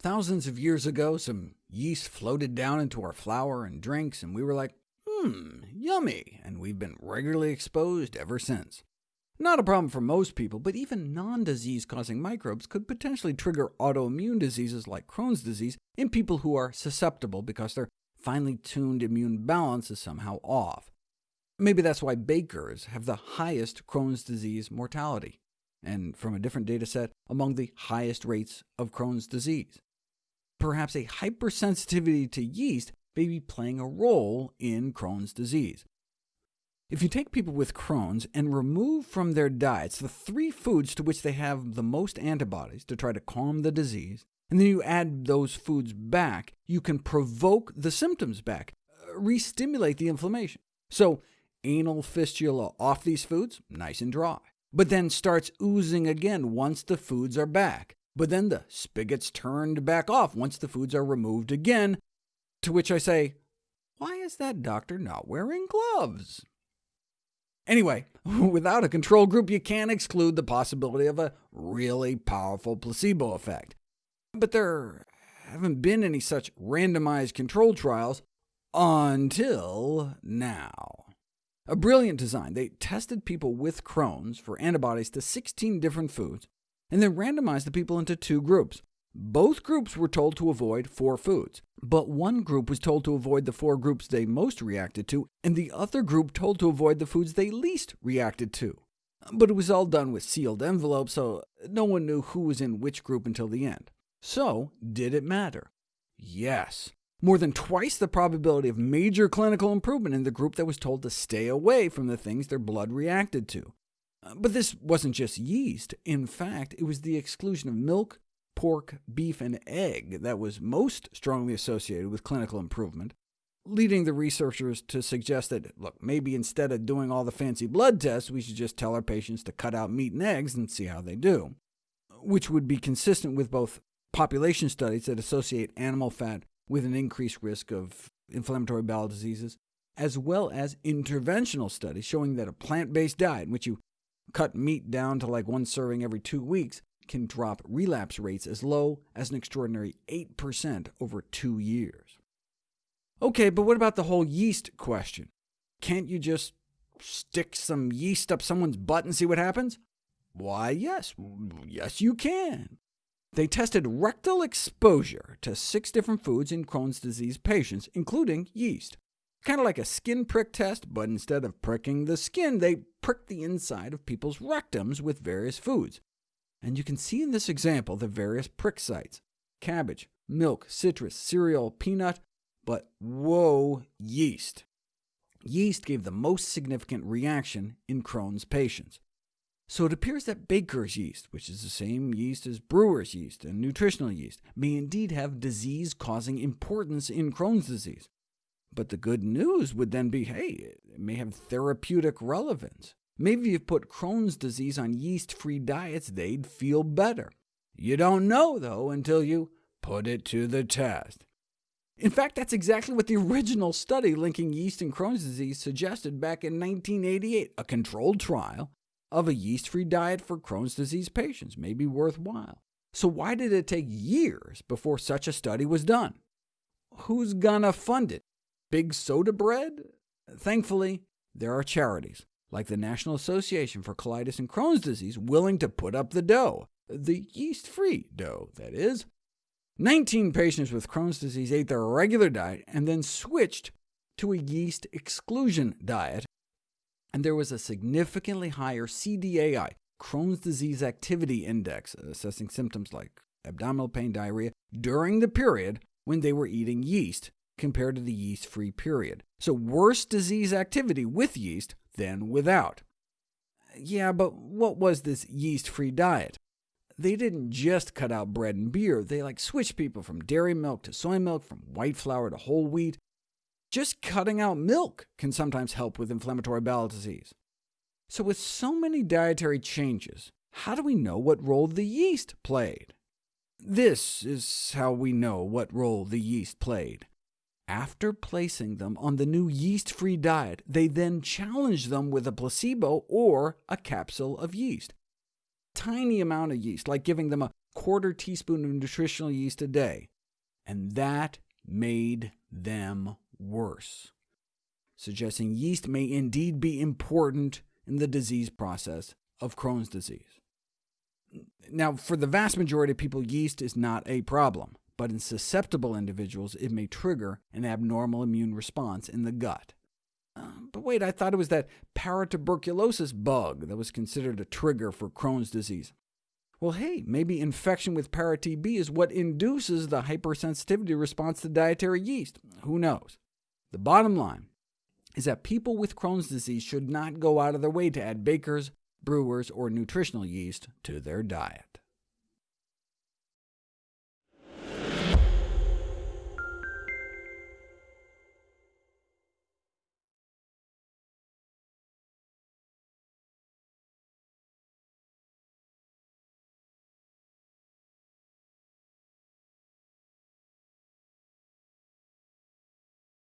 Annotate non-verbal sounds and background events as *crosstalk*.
Thousands of years ago, some yeast floated down into our flour and drinks, and we were like, hmm, yummy, and we've been regularly exposed ever since. Not a problem for most people, but even non-disease-causing microbes could potentially trigger autoimmune diseases like Crohn's disease in people who are susceptible because their finely tuned immune balance is somehow off. Maybe that's why bakers have the highest Crohn's disease mortality, and from a different data set, among the highest rates of Crohn's disease. Perhaps a hypersensitivity to yeast may be playing a role in Crohn's disease. If you take people with Crohn's and remove from their diets the three foods to which they have the most antibodies to try to calm the disease, and then you add those foods back, you can provoke the symptoms back, uh, re-stimulate the inflammation. So anal fistula off these foods, nice and dry, but then starts oozing again once the foods are back. But then the spigot's turned back off once the foods are removed again, to which I say, why is that doctor not wearing gloves? Anyway, *laughs* without a control group, you can't exclude the possibility of a really powerful placebo effect. But there haven't been any such randomized control trials until now. A brilliant design. They tested people with Crohn's for antibodies to 16 different foods, and then randomized the people into two groups. Both groups were told to avoid four foods, but one group was told to avoid the four groups they most reacted to, and the other group told to avoid the foods they least reacted to. But it was all done with sealed envelopes, so no one knew who was in which group until the end. So, did it matter? Yes. More than twice the probability of major clinical improvement in the group that was told to stay away from the things their blood reacted to. But this wasn't just yeast. In fact, it was the exclusion of milk, pork, beef, and egg that was most strongly associated with clinical improvement, leading the researchers to suggest that, look, maybe instead of doing all the fancy blood tests, we should just tell our patients to cut out meat and eggs and see how they do, which would be consistent with both population studies that associate animal fat with an increased risk of inflammatory bowel diseases, as well as interventional studies showing that a plant-based diet, in which you cut meat down to like one serving every two weeks, can drop relapse rates as low as an extraordinary 8% over two years. OK, but what about the whole yeast question? Can't you just stick some yeast up someone's butt and see what happens? Why, yes. Yes, you can. They tested rectal exposure to six different foods in Crohn's disease patients, including yeast. Kind of like a skin prick test, but instead of pricking the skin, they pricked the inside of people's rectums with various foods. And you can see in this example the various prick sites, cabbage, milk, citrus, cereal, peanut, but whoa, yeast. Yeast gave the most significant reaction in Crohn's patients. So it appears that baker's yeast, which is the same yeast as brewer's yeast and nutritional yeast, may indeed have disease-causing importance in Crohn's disease. But the good news would then be, hey, it may have therapeutic relevance. Maybe if you put Crohn's disease on yeast-free diets, they'd feel better. You don't know, though, until you put it to the test. In fact, that's exactly what the original study linking yeast and Crohn's disease suggested back in 1988. A controlled trial of a yeast-free diet for Crohn's disease patients may be worthwhile. So why did it take years before such a study was done? Who's gonna fund it? Big soda bread? Thankfully, there are charities like the National Association for Colitis and Crohn's Disease, willing to put up the dough, the yeast-free dough, that is. 19 patients with Crohn's disease ate their regular diet and then switched to a yeast exclusion diet, and there was a significantly higher CDAI, Crohn's Disease Activity Index, assessing symptoms like abdominal pain, diarrhea, during the period when they were eating yeast compared to the yeast-free period. So worse disease activity with yeast than without. Yeah, but what was this yeast-free diet? They didn't just cut out bread and beer, they like switched people from dairy milk to soy milk, from white flour to whole wheat. Just cutting out milk can sometimes help with inflammatory bowel disease. So with so many dietary changes, how do we know what role the yeast played? This is how we know what role the yeast played. After placing them on the new yeast-free diet, they then challenged them with a placebo or a capsule of yeast. Tiny amount of yeast, like giving them a quarter teaspoon of nutritional yeast a day, and that made them worse, suggesting yeast may indeed be important in the disease process of Crohn's disease. Now, for the vast majority of people, yeast is not a problem, but in susceptible individuals, it may trigger an abnormal immune response in the gut. Uh, but wait, I thought it was that paratuberculosis bug that was considered a trigger for Crohn's disease. Well, hey, maybe infection with para-TB is what induces the hypersensitivity response to dietary yeast. Who knows? The bottom line is that people with Crohn's disease should not go out of their way to add bakers, brewers, or nutritional yeast to their diet.